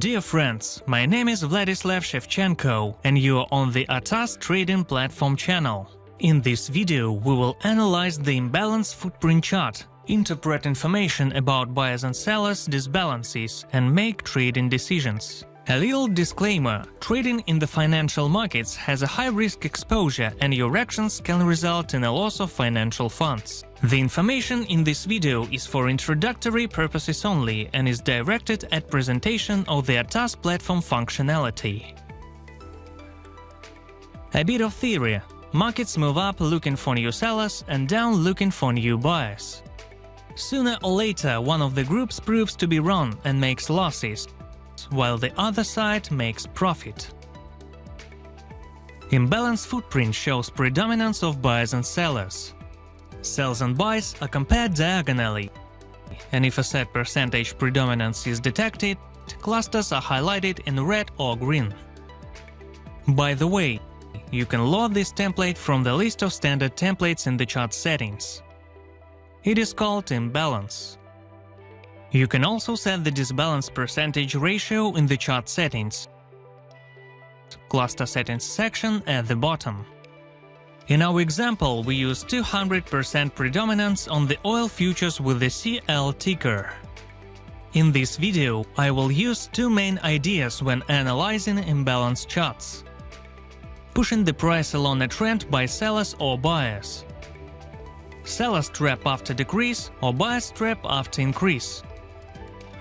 Dear friends, my name is Vladislav Shevchenko and you are on the ATAS trading platform channel. In this video we will analyze the imbalance footprint chart, interpret information about buyers and sellers disbalances and make trading decisions. A little disclaimer, trading in the financial markets has a high risk exposure and your actions can result in a loss of financial funds. The information in this video is for introductory purposes only and is directed at presentation of the ATAS platform functionality. A bit of theory. Markets move up looking for new sellers and down looking for new buyers. Sooner or later, one of the groups proves to be wrong and makes losses, while the other side makes profit. Imbalance footprint shows predominance of buyers and sellers. Sells and buys are compared diagonally, and if a set percentage predominance is detected, clusters are highlighted in red or green. By the way, you can load this template from the list of standard templates in the chart settings. It is called imbalance. You can also set the disbalance percentage ratio in the chart settings, cluster settings section at the bottom. In our example, we use 200% predominance on the oil futures with the CL ticker. In this video, I will use two main ideas when analyzing imbalance charts. Pushing the price along a trend by sellers or buyers. Sellers trap after decrease or buyers trap after increase.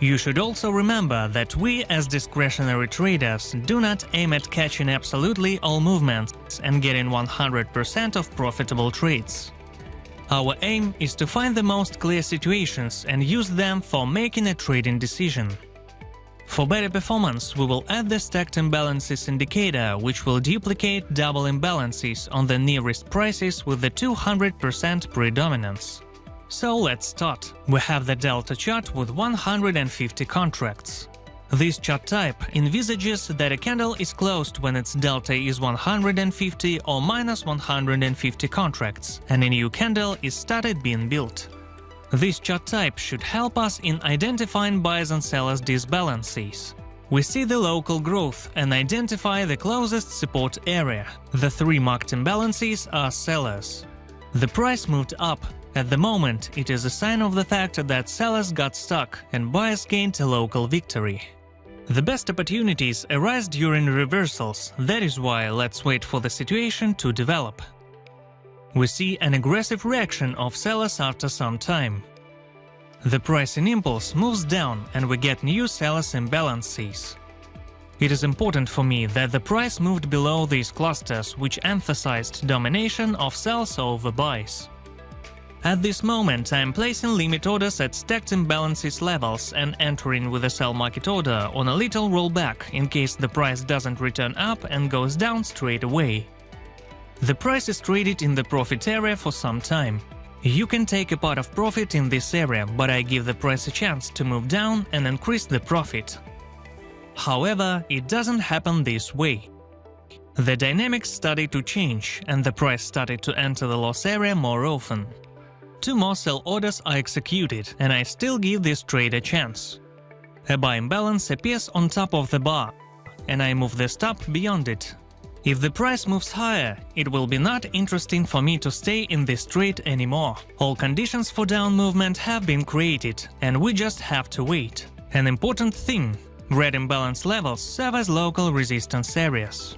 You should also remember that we as discretionary traders do not aim at catching absolutely all movements and getting 100% of profitable trades. Our aim is to find the most clear situations and use them for making a trading decision. For better performance, we will add the stacked imbalances indicator, which will duplicate double imbalances on the nearest prices with the 200% predominance. So let's start. We have the delta chart with 150 contracts. This chart type envisages that a candle is closed when its delta is 150 or minus 150 contracts, and a new candle is started being built. This chart type should help us in identifying buyers and sellers disbalances. We see the local growth and identify the closest support area. The three marked imbalances are sellers. The price moved up, at the moment, it is a sign of the fact that sellers got stuck and buyers gained a local victory. The best opportunities arise during reversals, that is why let's wait for the situation to develop. We see an aggressive reaction of sellers after some time. The pricing impulse moves down and we get new sellers imbalances. It is important for me that the price moved below these clusters, which emphasized domination of sells over buys. At this moment, I'm placing limit orders at stacked imbalances levels and entering with a sell market order on a little rollback in case the price doesn't return up and goes down straight away. The price is traded in the profit area for some time. You can take a part of profit in this area, but I give the price a chance to move down and increase the profit. However, it doesn't happen this way. The dynamics started to change and the price started to enter the loss area more often. Two more sell orders are executed, and I still give this trade a chance. A buy imbalance appears on top of the bar, and I move the stop beyond it. If the price moves higher, it will be not interesting for me to stay in this trade anymore. All conditions for down movement have been created, and we just have to wait. An important thing – red imbalance levels serve as local resistance areas.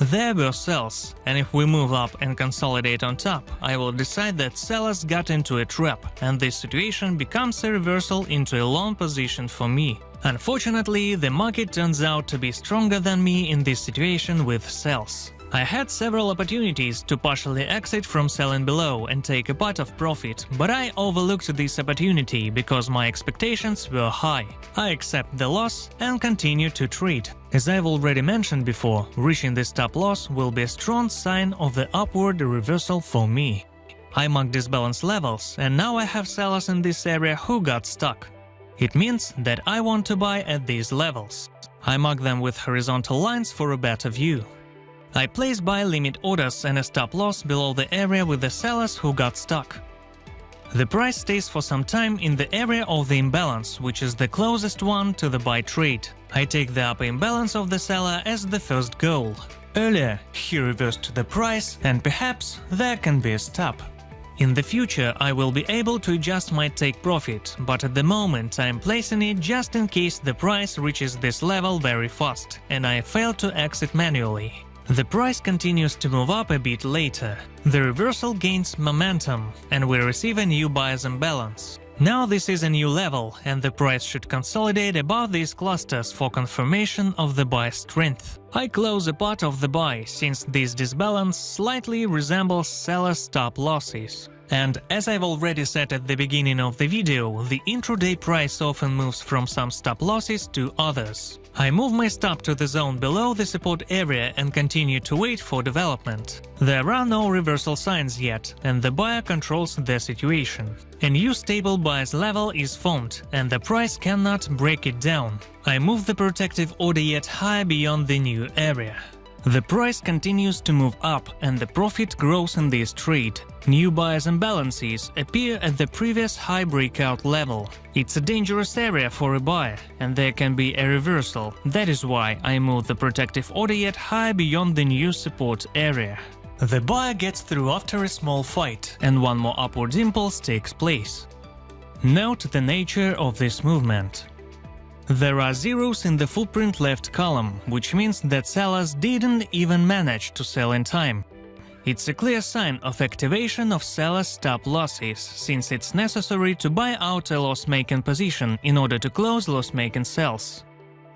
There were sells, and if we move up and consolidate on top, I will decide that sellers got into a trap, and this situation becomes a reversal into a long position for me. Unfortunately, the market turns out to be stronger than me in this situation with sells. I had several opportunities to partially exit from selling below and take a part of profit, but I overlooked this opportunity because my expectations were high. I accept the loss and continue to trade. As I've already mentioned before, reaching the stop loss will be a strong sign of the upward reversal for me. I marked disbalance levels, and now I have sellers in this area who got stuck. It means that I want to buy at these levels. I mark them with horizontal lines for a better view. I place buy limit orders and a stop loss below the area with the sellers who got stuck. The price stays for some time in the area of the imbalance, which is the closest one to the buy trade. I take the upper imbalance of the seller as the first goal. Earlier, he reversed the price, and perhaps there can be a stop. In the future, I will be able to adjust my take profit, but at the moment I am placing it just in case the price reaches this level very fast, and I fail to exit manually. The price continues to move up a bit later. The reversal gains momentum, and we receive a new buyer's imbalance. Now this is a new level, and the price should consolidate above these clusters for confirmation of the buy strength. I close a part of the buy, since this disbalance slightly resembles seller stop losses. And as I've already said at the beginning of the video, the intraday price often moves from some stop losses to others. I move my stop to the zone below the support area and continue to wait for development. There are no reversal signs yet, and the buyer controls the situation. A new stable buyer's level is formed, and the price cannot break it down. I move the protective order yet higher beyond the new area. The price continues to move up and the profit grows in this trade. New buyers imbalances appear at the previous high breakout level. It's a dangerous area for a buyer, and there can be a reversal. That is why I move the protective order yet higher beyond the new support area. The buyer gets through after a small fight, and one more upward impulse takes place. Note the nature of this movement. There are zeros in the footprint left column, which means that sellers didn't even manage to sell in time. It's a clear sign of activation of seller's stop losses, since it's necessary to buy out a loss-making position in order to close loss-making sales.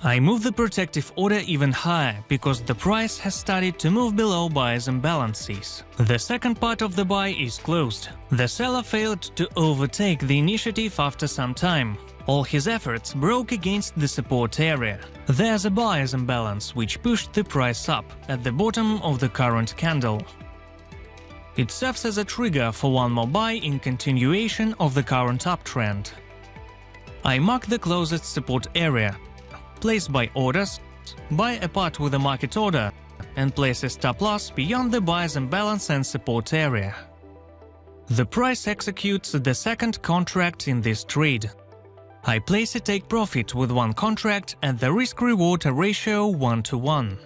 I move the protective order even higher, because the price has started to move below buyer's imbalances. The second part of the buy is closed. The seller failed to overtake the initiative after some time, all his efforts broke against the support area. There's a buyer's imbalance which pushed the price up at the bottom of the current candle. It serves as a trigger for one more buy in continuation of the current uptrend. I mark the closest support area, place buy orders, buy a part with a market order, and place a stop loss beyond the buyer's imbalance and support area. The price executes the second contract in this trade, I place a take profit with one contract and the risk-reward ratio 1 to 1.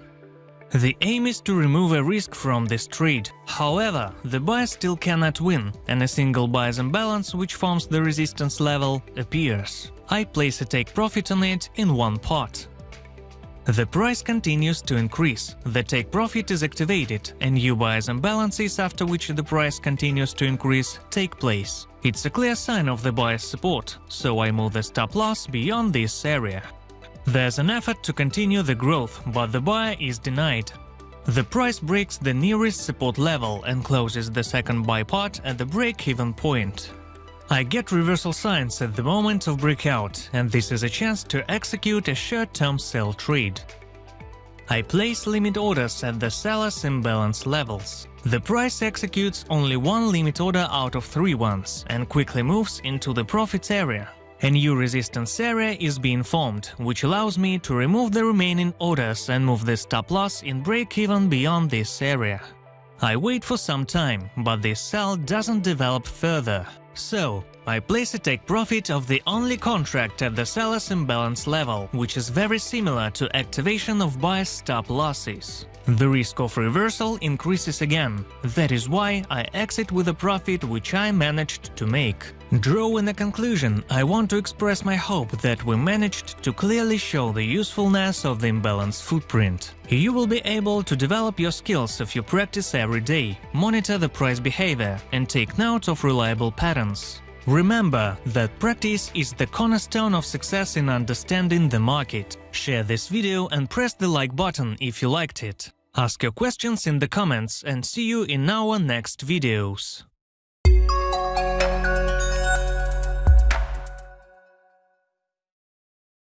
The aim is to remove a risk from this trade. However, the buyer still cannot win, and a single buyer's imbalance, which forms the resistance level, appears. I place a take profit on it in one pot. The price continues to increase, the take profit is activated, and new buyers imbalances after which the price continues to increase take place. It's a clear sign of the buyer's support, so I move the stop loss beyond this area. There's an effort to continue the growth, but the buyer is denied. The price breaks the nearest support level and closes the second buy part at the break-even point. I get reversal signs at the moment of breakout, and this is a chance to execute a short-term sell trade. I place limit orders at the seller's imbalance levels. The price executes only one limit order out of three ones and quickly moves into the profit area. A new resistance area is being formed, which allows me to remove the remaining orders and move the stop loss in break-even beyond this area. I wait for some time, but this sell doesn't develop further. So, I place a take profit of the only contract at the seller's imbalance level, which is very similar to activation of buyer's stop losses. The risk of reversal increases again, that is why I exit with a profit which I managed to make. Drawing a conclusion, I want to express my hope that we managed to clearly show the usefulness of the imbalance footprint. You will be able to develop your skills if you practice every day, monitor the price behavior and take note of reliable patterns. Remember that practice is the cornerstone of success in understanding the market. Share this video and press the like button if you liked it. Ask your questions in the comments and see you in our next videos.